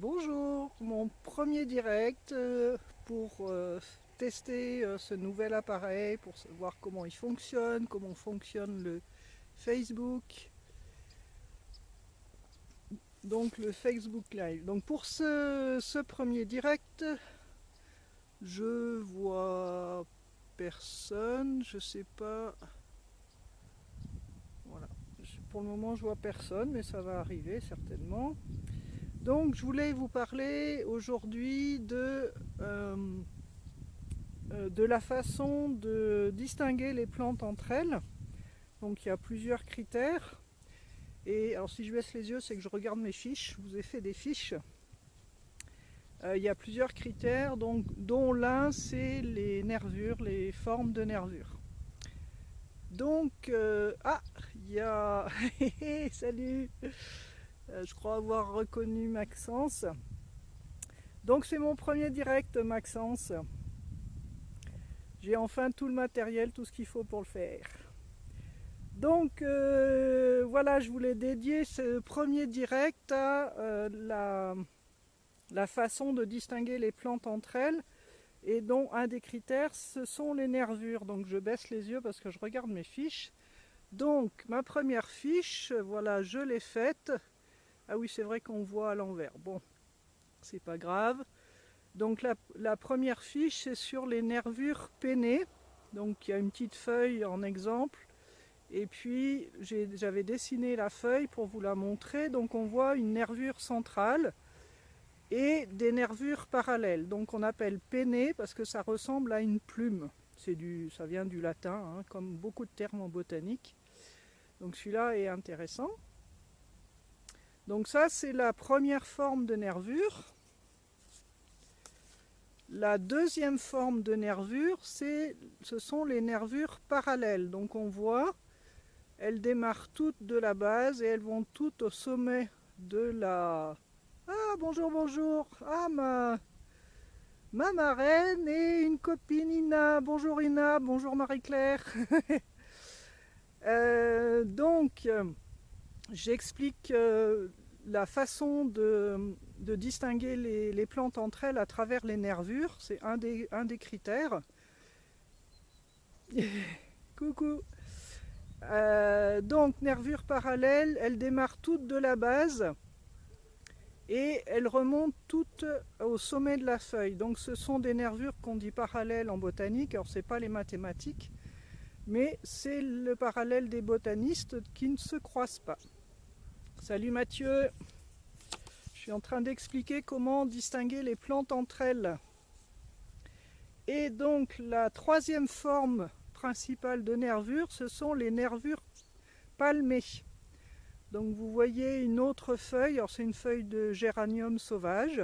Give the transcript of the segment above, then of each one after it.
Bonjour, mon premier direct euh, pour euh, tester euh, ce nouvel appareil, pour voir comment il fonctionne, comment fonctionne le Facebook. Donc le Facebook Live. Donc pour ce, ce premier direct, je vois personne, je sais pas. Voilà. Pour le moment je vois personne, mais ça va arriver certainement. Donc je voulais vous parler aujourd'hui de, euh, euh, de la façon de distinguer les plantes entre elles. Donc il y a plusieurs critères. Et alors si je baisse les yeux, c'est que je regarde mes fiches, je vous ai fait des fiches. Euh, il y a plusieurs critères, dont l'un c'est les nervures, les formes de nervures. Donc, ah, il y a... Salut je crois avoir reconnu Maxence. Donc c'est mon premier direct Maxence. J'ai enfin tout le matériel, tout ce qu'il faut pour le faire. Donc euh, voilà, je voulais dédier ce premier direct à euh, la, la, façon de distinguer les plantes entre elles. Et dont un des critères, ce sont les nervures. Donc je baisse les yeux parce que je regarde mes fiches. Donc ma première fiche, voilà, je l'ai faite. Ah oui, c'est vrai qu'on voit à l'envers. Bon, c'est pas grave. Donc la, première fiche, c'est sur les nervures pennées. Donc il y a une petite feuille en exemple. Et puis j'avais dessiné la feuille pour vous la montrer. Donc on voit une nervure centrale et des nervures parallèles. Donc on appelle pennées parce que ça ressemble à une plume. Ça vient du latin, hein, comme beaucoup de termes en botanique. Donc celui-là est intéressant. Donc ça, c'est la première forme de nervure. La deuxième forme de nervure, ce sont les nervures parallèles. Donc on voit, elles démarrent toutes de la base et elles vont toutes au sommet de la... Ah, bonjour, bonjour Ah, ma, ma marraine et une copine Ina. Bonjour Ina, bonjour Marie-Claire. Euh, donc, j'explique euh, la façon de, distinguer les, plantes entre elles à travers les nervures, c'est un des, critères. Coucou euh, Donc, nervures parallèles, elles démarrent toutes de la base et elles remontent toutes au sommet de la feuille. Donc ce sont des nervures qu'on dit parallèles en botanique, alors ce n'est pas les mathématiques, mais c'est le parallèle des botanistes qui ne se croisent pas. Salut Mathieu Je suis en train d'expliquer comment distinguer les plantes entre elles. Et donc la troisième forme principale de nervure, ce sont les nervures palmées. Donc vous voyez une autre feuille, alors c'est une feuille de géranium sauvage.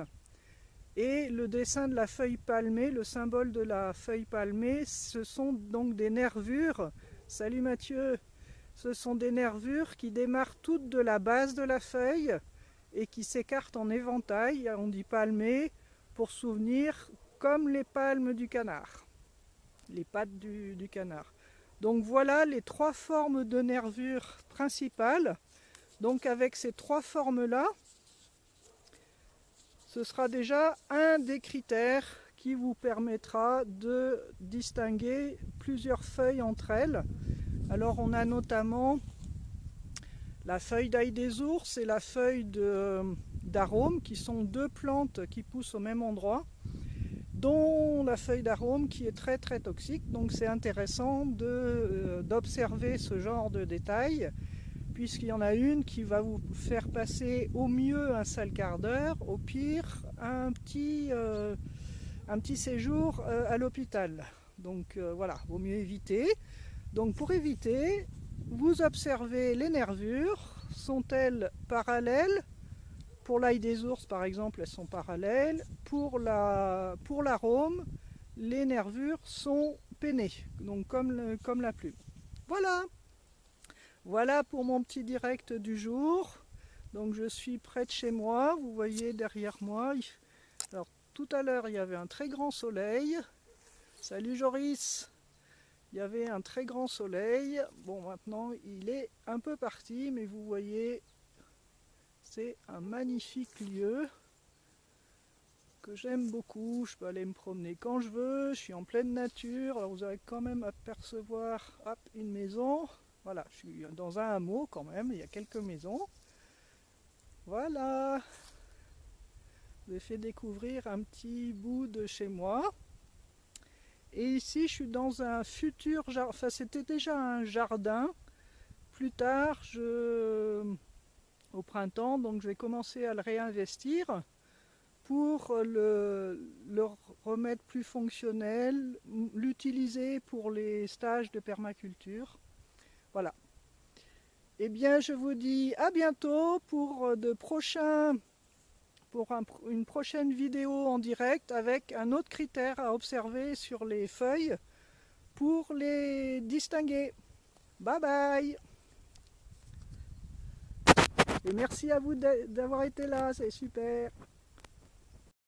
Et le dessin de la feuille palmée, le symbole de la feuille palmée, ce sont donc des nervures. Salut Mathieu ce sont des nervures qui démarrent toutes de la base de la feuille et qui s'écartent en éventail, on dit palmé, pour souvenir comme les palmes du canard, les pattes du, canard. Donc voilà les trois formes de nervures principales. Donc avec ces trois formes-là, ce sera déjà un des critères qui vous permettra de distinguer plusieurs feuilles entre elles. Alors on a notamment la feuille d'ail des ours et la feuille d'arôme qui sont deux plantes qui poussent au même endroit dont la feuille d'arôme qui est très très toxique donc c'est intéressant euh, d'observer ce genre de détails puisqu'il y en a une qui va vous faire passer au mieux un sale quart d'heure, au pire un petit, euh, séjour euh, à l'hôpital. Donc voilà, vaut mieux éviter. Donc pour éviter, vous observez les nervures, sont-elles parallèles? Pour l'ail des ours par exemple, elles sont parallèles. Pour l'arôme, les nervures sont pennées, donc comme, comme la plume. Voilà Voilà pour mon petit direct du jour. Donc je suis près de chez moi, vous voyez derrière moi. Alors tout à l'heure il y avait un très grand soleil. Salut Joris il y avait un très grand soleil. Bon, maintenant, il est un peu parti, mais vous voyez, c'est un magnifique lieu. que j'aime beaucoup. Je peux aller me promener quand je veux. Je suis en pleine nature. Alors vous allez quand même apercevoir hop, une maison. Voilà, je suis dans un hameau quand même. Il y a quelques maisons. Voilà. Je vous ai fait découvrir un petit bout de chez moi. Et ici, je suis dans un futur jardin. Enfin, c'était déjà un jardin. Plus tard, je au printemps, donc je vais commencer à le réinvestir pour le, remettre plus fonctionnel, l'utiliser pour les stages de permaculture. Voilà. Eh bien, je vous dis à bientôt pour de prochains une prochaine vidéo en direct avec un autre critère à observer sur les feuilles pour les distinguer. Bye bye Et merci à vous d'avoir été là, c'est super